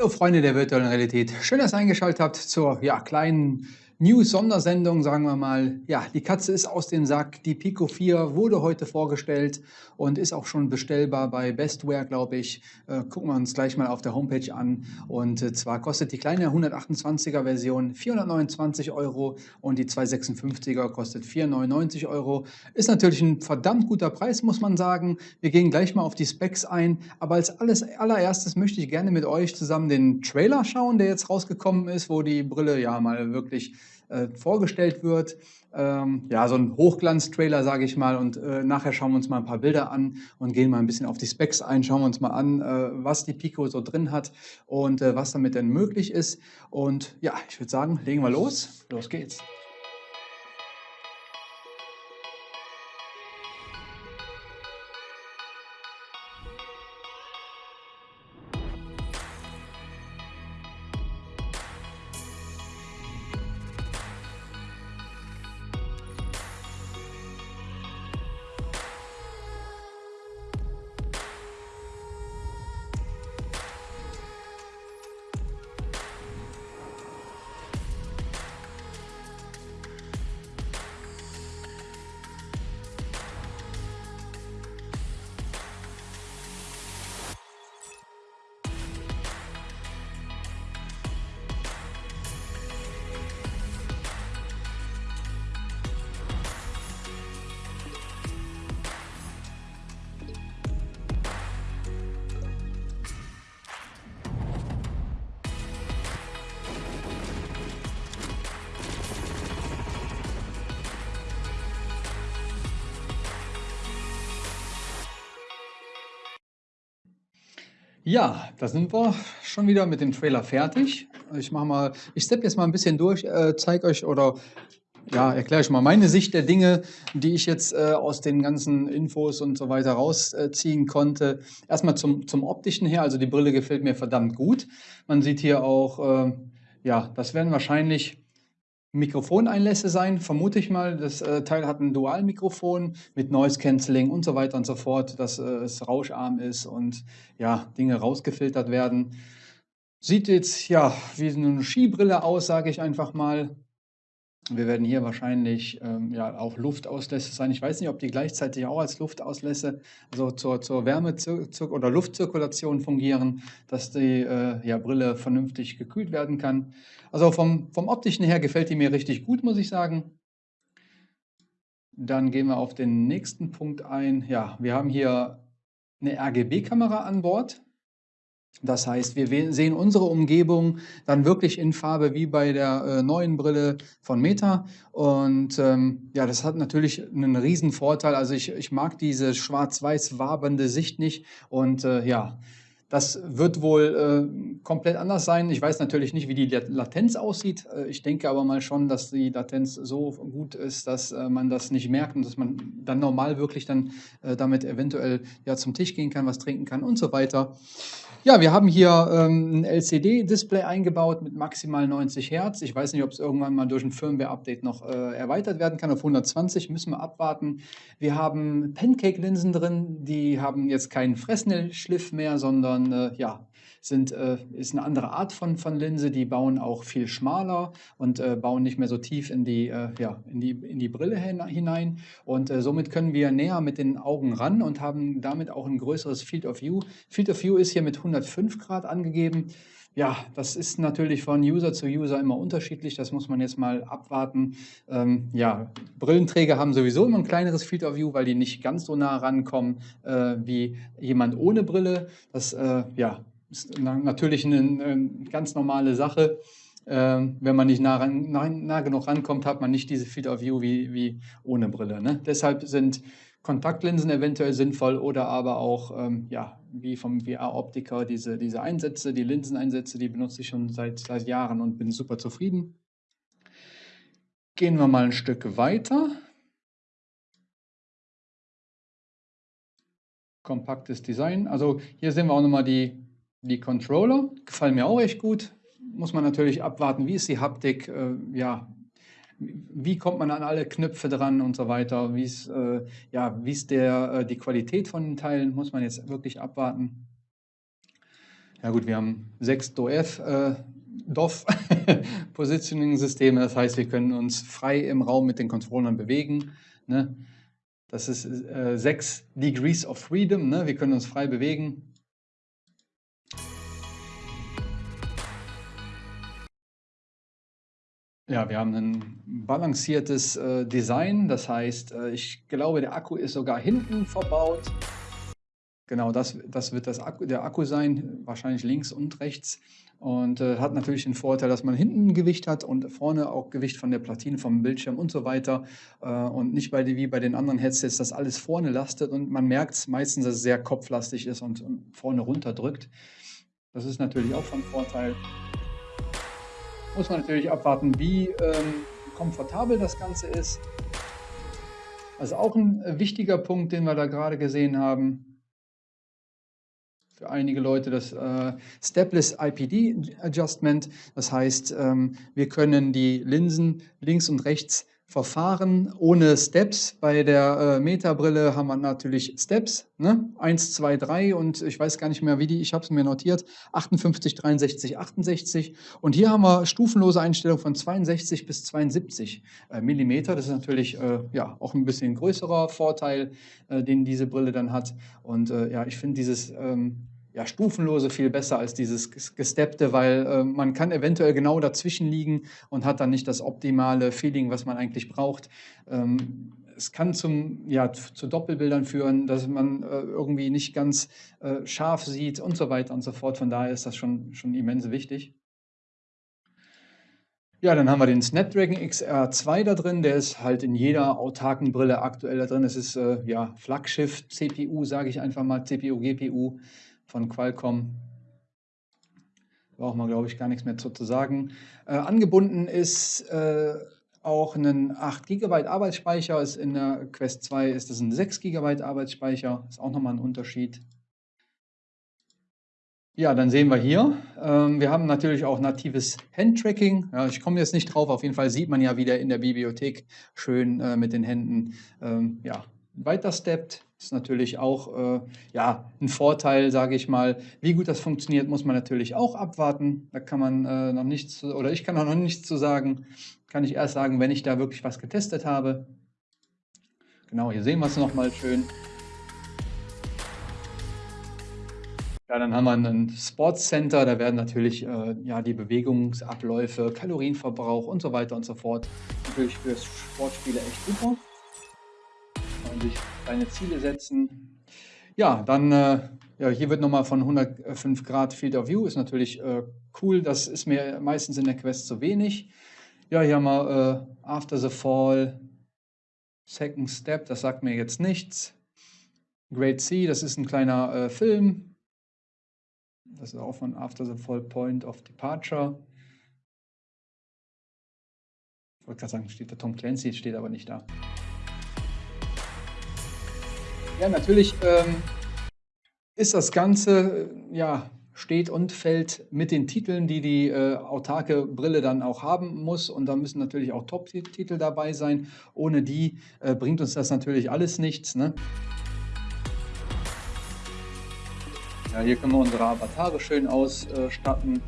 Hallo Freunde der virtuellen Realität. Schön, dass ihr eingeschaltet habt zur ja, kleinen News-Sondersendung, sagen wir mal. Ja, die Katze ist aus dem Sack. Die Pico 4 wurde heute vorgestellt und ist auch schon bestellbar bei Bestware, glaube ich. Äh, gucken wir uns gleich mal auf der Homepage an. Und äh, zwar kostet die kleine 128er Version 429 Euro und die 256er kostet 499 Euro. Ist natürlich ein verdammt guter Preis, muss man sagen. Wir gehen gleich mal auf die Specs ein. Aber als alles, allererstes möchte ich gerne mit euch zusammen den Trailer schauen, der jetzt rausgekommen ist, wo die Brille ja mal wirklich äh, vorgestellt wird. Ähm, ja, so ein Hochglanz-Trailer, sage ich mal. Und äh, nachher schauen wir uns mal ein paar Bilder an und gehen mal ein bisschen auf die Specs ein. Schauen wir uns mal an, äh, was die Pico so drin hat und äh, was damit denn möglich ist. Und ja, ich würde sagen, legen wir los. Los geht's. Ja, da sind wir schon wieder mit dem Trailer fertig. Ich mache mal, ich steppe jetzt mal ein bisschen durch, äh, zeige euch oder ja, erkläre euch mal meine Sicht der Dinge, die ich jetzt äh, aus den ganzen Infos und so weiter rausziehen konnte. Erstmal zum, zum optischen her, also die Brille gefällt mir verdammt gut. Man sieht hier auch, äh, ja, das werden wahrscheinlich Mikrofoneinlässe sein, vermute ich mal. Das äh, Teil hat ein Dualmikrofon mit Noise Cancelling und so weiter und so fort, dass äh, es rauscharm ist und ja, Dinge rausgefiltert werden. Sieht jetzt ja wie eine Skibrille aus, sage ich einfach mal. Wir werden hier wahrscheinlich ähm, ja, auch Luftauslässe sein. Ich weiß nicht, ob die gleichzeitig auch als Luftauslässe, also zur, zur Wärme- oder Luftzirkulation fungieren, dass die äh, ja, Brille vernünftig gekühlt werden kann. Also vom, vom optischen her gefällt die mir richtig gut, muss ich sagen. Dann gehen wir auf den nächsten Punkt ein. Ja, wir haben hier eine RGB-Kamera an Bord. Das heißt, wir sehen unsere Umgebung dann wirklich in Farbe wie bei der äh, neuen Brille von Meta. Und ähm, ja, das hat natürlich einen riesen Vorteil. Also ich, ich mag diese schwarz-weiß wabernde Sicht nicht. Und äh, ja, das wird wohl äh, komplett anders sein. Ich weiß natürlich nicht, wie die Latenz aussieht. Äh, ich denke aber mal schon, dass die Latenz so gut ist, dass äh, man das nicht merkt und dass man dann normal wirklich dann äh, damit eventuell ja zum Tisch gehen kann, was trinken kann und so weiter. Ja, wir haben hier ähm, ein LCD-Display eingebaut mit maximal 90 Hertz. Ich weiß nicht, ob es irgendwann mal durch ein Firmware-Update noch äh, erweitert werden kann auf 120. Müssen wir abwarten. Wir haben Pancake-Linsen drin. Die haben jetzt keinen Fresnel-Schliff mehr, sondern äh, ja, sind, äh, ist eine andere Art von, von Linse. Die bauen auch viel schmaler und äh, bauen nicht mehr so tief in die, äh, ja, in die, in die Brille hinein. Und äh, somit können wir näher mit den Augen ran und haben damit auch ein größeres Field of View. Field of View ist hier mit 105 Grad angegeben. Ja, das ist natürlich von User zu User immer unterschiedlich. Das muss man jetzt mal abwarten. Ähm, ja, Brillenträger haben sowieso immer ein kleineres Field of View, weil die nicht ganz so nah rankommen äh, wie jemand ohne Brille. Das äh, ja, ist natürlich eine, eine ganz normale Sache. Ähm, wenn man nicht nah, nah, nah, genug rankommt, hat man nicht diese Field of View wie, wie ohne Brille. Ne? Deshalb sind Kontaktlinsen eventuell sinnvoll oder aber auch, ähm, ja, wie vom VR-Optiker, diese, diese Einsätze, die Linseneinsätze, die benutze ich schon seit, seit Jahren und bin super zufrieden. Gehen wir mal ein Stück weiter. Kompaktes Design. Also hier sehen wir auch nochmal die die Controller gefallen mir auch echt gut. Muss man natürlich abwarten, wie ist die Haptik, äh, ja, wie kommt man an alle Knöpfe dran und so weiter, wie ist, äh, ja, wie ist der, äh, die Qualität von den Teilen, muss man jetzt wirklich abwarten. Ja gut, wir haben sechs DOF, äh, DOF Positioning-Systeme, das heißt, wir können uns frei im Raum mit den Controllern bewegen. Ne? Das ist äh, sechs Degrees of Freedom, ne? wir können uns frei bewegen. Ja, wir haben ein balanciertes äh, Design, das heißt, äh, ich glaube, der Akku ist sogar hinten verbaut. Genau, das, das wird das Akku, der Akku sein, wahrscheinlich links und rechts. Und äh, hat natürlich den Vorteil, dass man hinten Gewicht hat und vorne auch Gewicht von der Platine, vom Bildschirm und so weiter. Äh, und nicht bei, wie bei den anderen Headsets, dass alles vorne lastet und man merkt es meistens, dass es sehr kopflastig ist und, und vorne runterdrückt. Das ist natürlich auch von Vorteil. Muss man natürlich abwarten, wie ähm, komfortabel das Ganze ist. Also auch ein äh, wichtiger Punkt, den wir da gerade gesehen haben für einige Leute das äh, Stepless IPD Adjustment. Das heißt, ähm, wir können die Linsen links und rechts verfahren ohne Steps. Bei der äh, Meta-Brille haben wir natürlich Steps, ne? 1, 2, 3 und ich weiß gar nicht mehr, wie die, ich habe es mir notiert, 58, 63, 68. Und hier haben wir stufenlose Einstellung von 62 bis 72 äh, Millimeter. Das ist natürlich äh, ja, auch ein bisschen größerer Vorteil, äh, den diese Brille dann hat. Und äh, ja, ich finde dieses ähm, ja, stufenlose viel besser als dieses gesteppte, weil äh, man kann eventuell genau dazwischen liegen und hat dann nicht das optimale Feeling, was man eigentlich braucht. Ähm, es kann zum, ja, zu Doppelbildern führen, dass man äh, irgendwie nicht ganz äh, scharf sieht und so weiter und so fort. Von daher ist das schon, schon immens wichtig. Ja, dann haben wir den Snapdragon XR2 da drin. Der ist halt in jeder autarken Brille aktuell da drin. Es ist äh, ja Flaggschiff CPU, sage ich einfach mal, CPU, GPU von Qualcomm. Braucht man, glaube ich, gar nichts mehr zu, zu sagen. Äh, angebunden ist äh, auch ein 8 GB Arbeitsspeicher. Ist in der Quest 2 ist das ein 6 GB Arbeitsspeicher. Ist auch nochmal ein Unterschied. Ja, dann sehen wir hier, ähm, wir haben natürlich auch natives Handtracking. Ja, ich komme jetzt nicht drauf, auf jeden Fall sieht man ja wieder in der Bibliothek schön äh, mit den Händen ähm, ja, weiter steppt. Ist natürlich auch äh, ja, ein Vorteil, sage ich mal. Wie gut das funktioniert, muss man natürlich auch abwarten. Da kann man äh, noch nichts, oder ich kann auch noch nichts zu sagen. Kann ich erst sagen, wenn ich da wirklich was getestet habe. Genau, hier sehen wir es nochmal schön. Ja, dann haben wir ein Sports Center, da werden natürlich äh, ja, die Bewegungsabläufe, Kalorienverbrauch und so weiter und so fort natürlich für Sportspiele echt super und sich kleine Ziele setzen. Ja, dann, äh, ja, hier wird nochmal von 105 Grad Field of View, ist natürlich äh, cool, das ist mir meistens in der Quest zu wenig. Ja, hier haben wir äh, After the Fall, Second Step, das sagt mir jetzt nichts. Great Sea, das ist ein kleiner äh, Film. Das ist auch von After the Fall Point of Departure. Ich wollte gerade sagen, steht da Tom Clancy, steht aber nicht da. Ja, natürlich ähm, ist das Ganze, ja, steht und fällt mit den Titeln, die die äh, autarke Brille dann auch haben muss. Und da müssen natürlich auch Top-Titel dabei sein. Ohne die äh, bringt uns das natürlich alles nichts. Ne? Ja, hier können wir unsere Avatare schön ausstatten.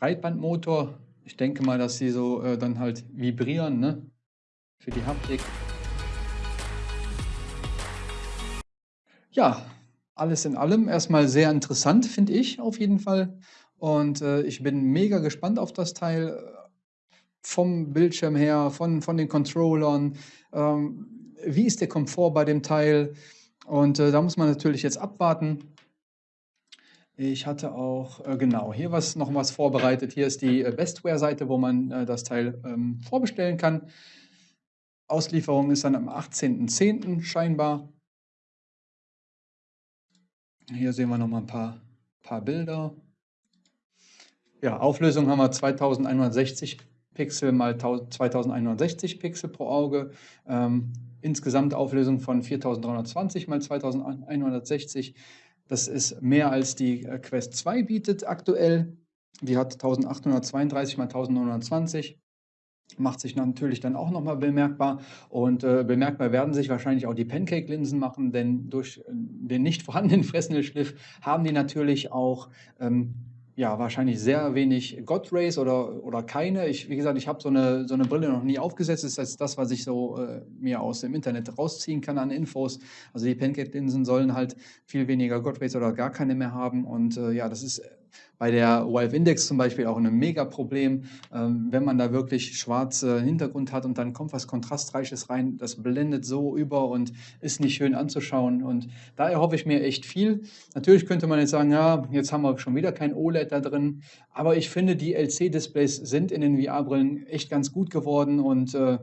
Breitbandmotor. Ich denke mal, dass sie so äh, dann halt vibrieren, ne? Für die Haptik. Ja, alles in allem erstmal sehr interessant, finde ich auf jeden Fall. Und äh, ich bin mega gespannt auf das Teil. Äh, vom Bildschirm her, von, von den Controllern. Ähm, wie ist der Komfort bei dem Teil? Und äh, da muss man natürlich jetzt abwarten. Ich hatte auch, äh, genau, hier was, noch was vorbereitet. Hier ist die äh, Bestware-Seite, wo man äh, das Teil ähm, vorbestellen kann. Auslieferung ist dann am 18.10. scheinbar. Hier sehen wir noch mal ein paar, paar Bilder. Ja, Auflösung haben wir 2160 Pixel mal 2160 Pixel pro Auge. Ähm, insgesamt Auflösung von 4320 mal 2160. Das ist mehr als die äh, Quest 2 bietet aktuell. Die hat 1832 x 1920. macht sich natürlich dann auch nochmal bemerkbar. Und äh, bemerkbar werden sich wahrscheinlich auch die Pancake-Linsen machen, denn durch äh, den nicht vorhandenen Fresnel-Schliff haben die natürlich auch ähm, ja, wahrscheinlich sehr wenig God Rays oder, oder keine. Ich, wie gesagt, ich habe so eine, so eine Brille noch nie aufgesetzt. Das ist jetzt das, was ich so äh, mir aus dem Internet rausziehen kann an Infos. Also die Pancake-Linsen sollen halt viel weniger God Rays oder gar keine mehr haben. Und äh, ja, das ist bei der Valve Index zum Beispiel auch ein Mega-Problem, ähm, wenn man da wirklich schwarze Hintergrund hat und dann kommt was Kontrastreiches rein, das blendet so über und ist nicht schön anzuschauen. Und da erhoffe ich mir echt viel. Natürlich könnte man jetzt sagen, ja, jetzt haben wir schon wieder kein OLED da drin, aber ich finde, die LC-Displays sind in den VR-Brillen echt ganz gut geworden und äh,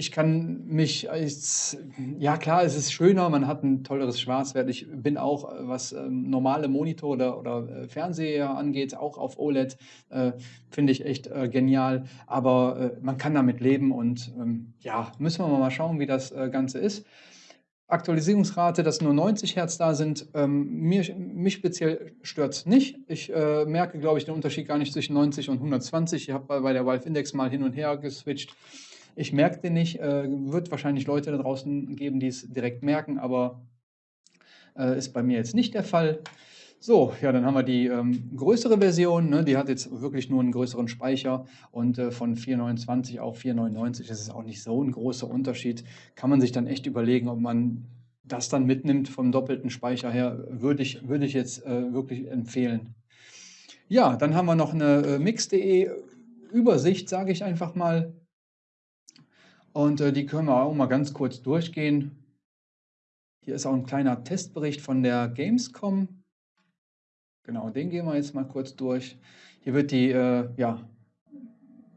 ich kann mich als, ja klar, es ist schöner, man hat ein tolleres Schwarzwert. Ich bin auch, äh, was ähm, normale Monitor oder, oder äh, Fernseher angeht, auch auf OLED, äh, finde ich echt äh, genial. Aber äh, man kann damit leben und ähm, ja, müssen wir mal schauen, wie das äh, Ganze ist. Aktualisierungsrate, dass nur 90 Hertz da sind, ähm, mir, mich speziell stört es nicht. Ich äh, merke, glaube ich, den Unterschied gar nicht zwischen 90 und 120. Ich habe bei, bei der Valve Index mal hin und her geswitcht. Ich merke den nicht, äh, wird wahrscheinlich Leute da draußen geben, die es direkt merken, aber äh, ist bei mir jetzt nicht der Fall. So, ja, dann haben wir die ähm, größere Version, ne, die hat jetzt wirklich nur einen größeren Speicher und äh, von 429 auf 499, das ist auch nicht so ein großer Unterschied. Kann man sich dann echt überlegen, ob man das dann mitnimmt vom doppelten Speicher her, würde ich, würde ich jetzt äh, wirklich empfehlen. Ja, dann haben wir noch eine äh, Mix.de Übersicht, sage ich einfach mal. Und äh, die können wir auch mal ganz kurz durchgehen. Hier ist auch ein kleiner Testbericht von der Gamescom. Genau, den gehen wir jetzt mal kurz durch. Hier wird die, äh, ja,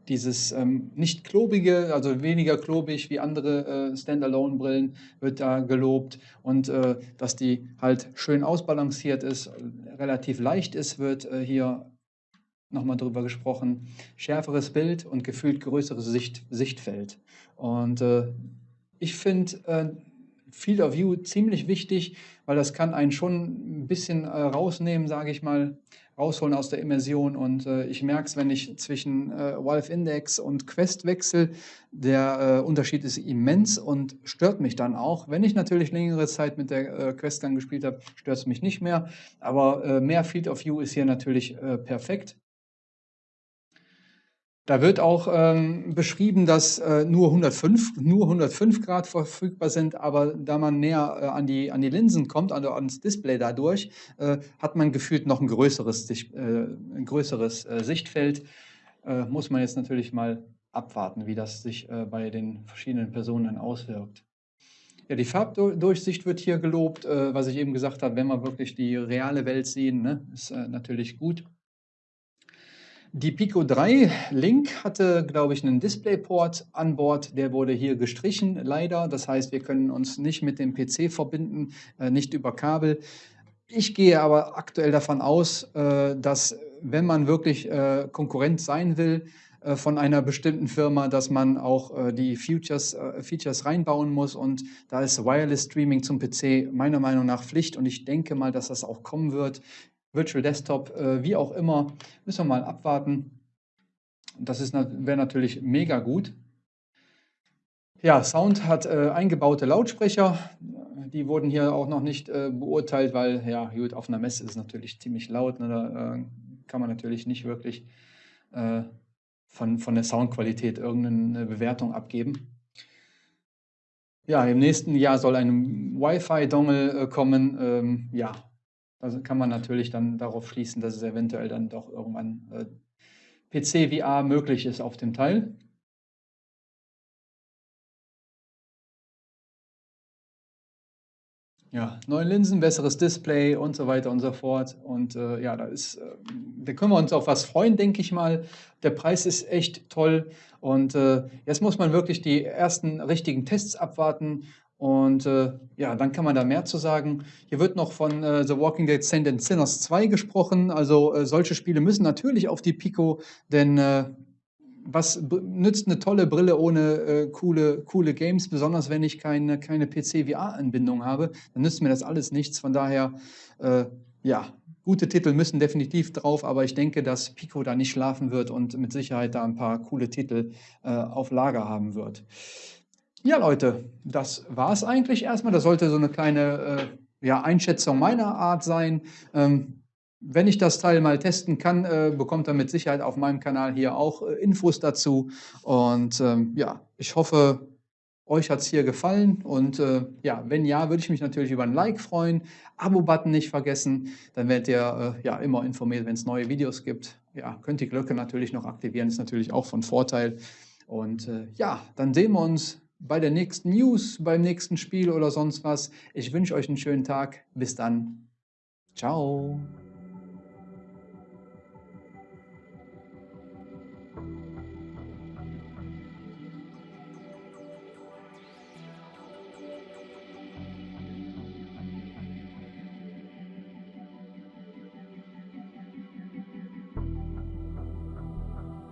dieses ähm, nicht klobige, also weniger klobig wie andere äh, Standalone-Brillen, wird da gelobt. Und äh, dass die halt schön ausbalanciert ist, relativ leicht ist, wird äh, hier nochmal drüber gesprochen. Schärferes Bild und gefühlt größeres Sicht, Sichtfeld. Und äh, ich finde äh, Field of View ziemlich wichtig, weil das kann einen schon ein bisschen äh, rausnehmen, sage ich mal, rausholen aus der Immersion. Und äh, ich merke es, wenn ich zwischen äh, Valve Index und Quest wechsle, der äh, Unterschied ist immens und stört mich dann auch. Wenn ich natürlich längere Zeit mit der äh, Quest dann gespielt habe, stört es mich nicht mehr. Aber äh, mehr Field of View ist hier natürlich äh, perfekt. Da wird auch ähm, beschrieben, dass äh, nur, 105, nur 105 Grad verfügbar sind, aber da man näher äh, an, die, an die Linsen kommt, also ans Display dadurch, äh, hat man gefühlt noch ein größeres, äh, ein größeres äh, Sichtfeld. Äh, muss man jetzt natürlich mal abwarten, wie das sich bei den verschiedenen Personen auswirkt. Ja, die Farbdurchsicht wird hier gelobt, was ich eben gesagt habe, wenn wir wirklich die reale Welt sehen, ne, ist natürlich gut. Die Pico 3 Link hatte, glaube ich, einen DisplayPort an Bord. Der wurde hier gestrichen, leider. Das heißt, wir können uns nicht mit dem PC verbinden, äh, nicht über Kabel. Ich gehe aber aktuell davon aus, äh, dass wenn man wirklich äh, Konkurrent sein will von einer bestimmten Firma, dass man auch die Features, Features reinbauen muss. Und da ist Wireless Streaming zum PC meiner Meinung nach Pflicht. Und ich denke mal, dass das auch kommen wird. Virtual Desktop, äh, wie auch immer, müssen wir mal abwarten. Das wäre natürlich mega gut. Ja, Sound hat äh, eingebaute Lautsprecher. Die wurden hier auch noch nicht äh, beurteilt, weil ja, gut, auf einer Messe ist es natürlich ziemlich laut. Ne, da äh, kann man natürlich nicht wirklich äh, von, von der Soundqualität irgendeine Bewertung abgeben. Ja, im nächsten Jahr soll ein Wi-Fi-Dongle äh, kommen. Ähm, ja, also kann man natürlich dann darauf schließen, dass es eventuell dann doch irgendwann äh, PC-VR möglich ist auf dem Teil. Ja, neue Linsen, besseres Display und so weiter und so fort. Und äh, ja, da ist, äh, da können wir uns auf was freuen, denke ich mal. Der Preis ist echt toll. Und äh, jetzt muss man wirklich die ersten richtigen Tests abwarten und äh, ja, dann kann man da mehr zu sagen. Hier wird noch von äh, The Walking Dead Saint and Sinners 2 gesprochen. Also äh, solche Spiele müssen natürlich auf die Pico, denn äh, was nützt eine tolle Brille ohne äh, coole, coole Games, besonders wenn ich keine, keine PC-VR-Anbindung habe, dann nützt mir das alles nichts. Von daher, äh, ja, gute Titel müssen definitiv drauf, aber ich denke, dass Pico da nicht schlafen wird und mit Sicherheit da ein paar coole Titel auf Lager haben wird. Ja, Leute, das war es eigentlich erstmal. Das sollte so eine kleine äh, ja, Einschätzung meiner Art sein. Ähm, wenn ich das Teil mal testen kann, äh, bekommt er mit Sicherheit auf meinem Kanal hier auch äh, Infos dazu. Und ähm, ja, ich hoffe, euch hat es hier gefallen. Und äh, ja, wenn ja, würde ich mich natürlich über ein Like freuen. Abo-Button nicht vergessen. Dann werdet ihr äh, ja immer informiert, wenn es neue Videos gibt. Ja, könnt die Glocke natürlich noch aktivieren, ist natürlich auch von Vorteil. Und äh, ja, dann sehen wir uns bei der nächsten News, beim nächsten Spiel oder sonst was. Ich wünsche euch einen schönen Tag. Bis dann. Ciao.